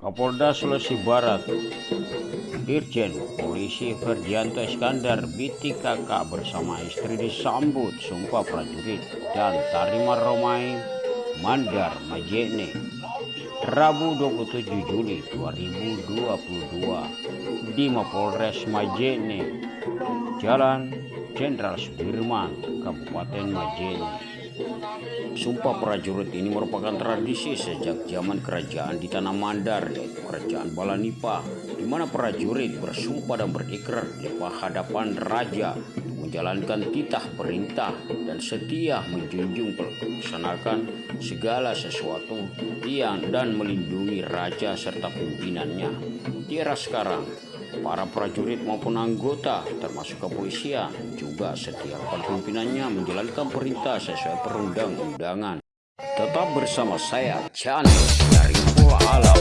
Kapolda Sulawesi Barat Irjen Polisi Ferdianto Iskandar BTKK bersama istri disambut sumpah prajurit dan Tarima Romai Mandar Majene Rabu 27 Juli 2022 di Mapolres Majene Jalan Jenderal Sudirman Kabupaten Majene Sumpah prajurit ini merupakan tradisi sejak zaman kerajaan di Tanah Mandar, yaitu Kerajaan Balanipa, di mana prajurit bersumpah dan berikrar di hadapan raja menjalankan titah perintah dan setia menjunjung melaksanakan segala sesuatu yang dan melindungi raja serta pimpinannya. Di era sekarang, Para prajurit maupun anggota termasuk kepolisian juga setiap pimpinannya menjalankan perintah sesuai perundang-undangan. Tetap bersama saya Chan dari Pulau Alam.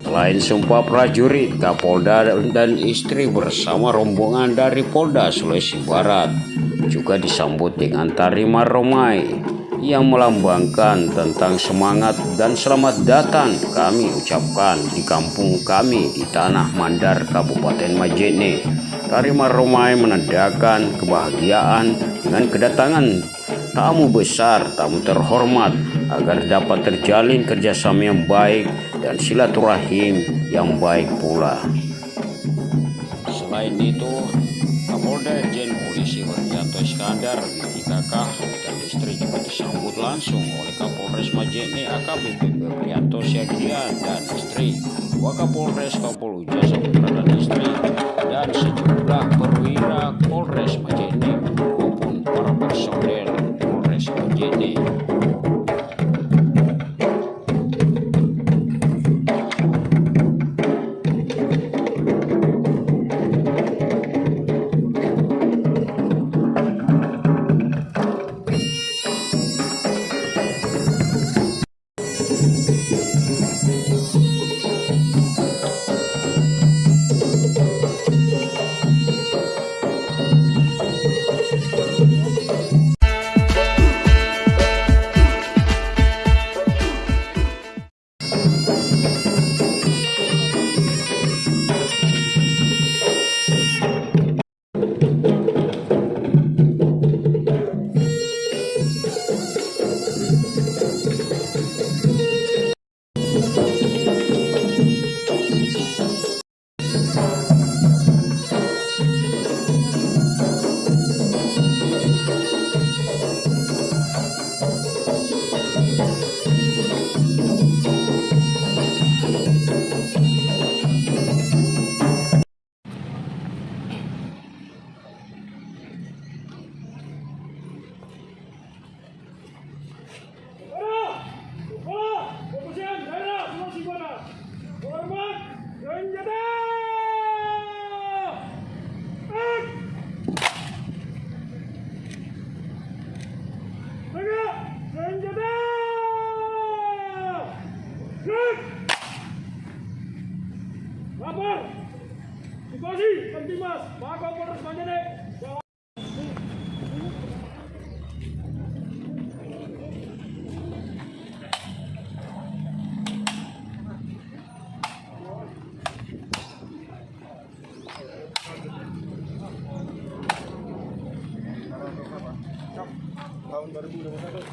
Selain sumpah prajurit, Kapolda dan istri bersama rombongan dari Polda Sulawesi Barat juga disambut dengan tari maromai yang melambangkan tentang semangat dan selamat datang kami ucapkan di kampung kami di Tanah Mandar Kabupaten Majene. Tari maromai menandakan kebahagiaan dengan kedatangan tamu besar, tamu terhormat agar dapat terjalin kerjasama yang baik dan silaturahim yang baik pula. Selain itu, Kapolda Jenderal Haryanto Iskandar IKK dan istri juga disambut langsung oleh Kapolres Majene AKBP Prianto Siagian dan istri Wakapolres Kapoluja Saputra dan istri dan sejumlah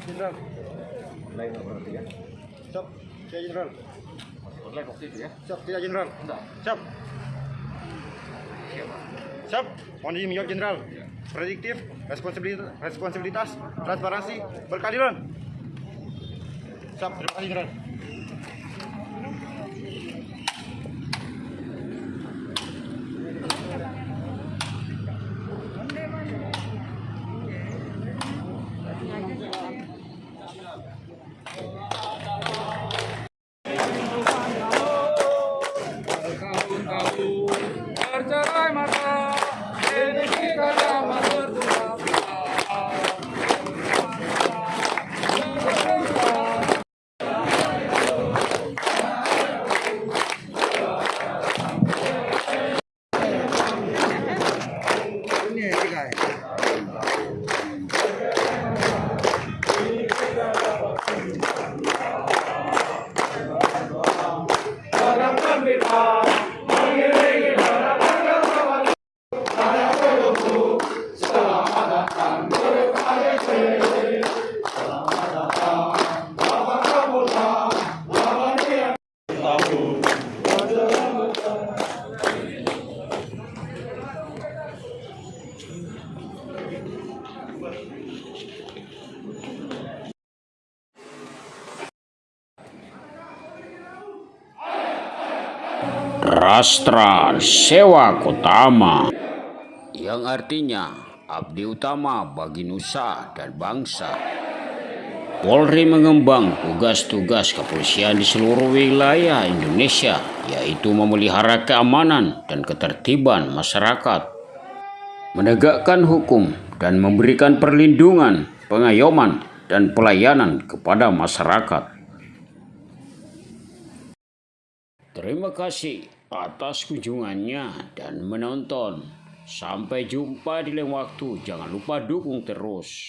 Jenderal lain berarti ya? Siap saya Jenderal Online waktu itu ya? siap tidak Jenderal Enggak. siap siap kondisi menjawab Jenderal prediktif responsibilitas, responsibilitas transparansi berkeadilan. Siap terima kasih Jenderal Rastra Sewa Kutama yang artinya abdi utama bagi nusa dan bangsa. Polri mengembang tugas-tugas kepolisian di seluruh wilayah Indonesia, yaitu memelihara keamanan dan ketertiban masyarakat, menegakkan hukum, dan memberikan perlindungan, pengayoman, dan pelayanan kepada masyarakat. Terima kasih atas kunjungannya dan menonton. Sampai jumpa di lain waktu. Jangan lupa dukung terus.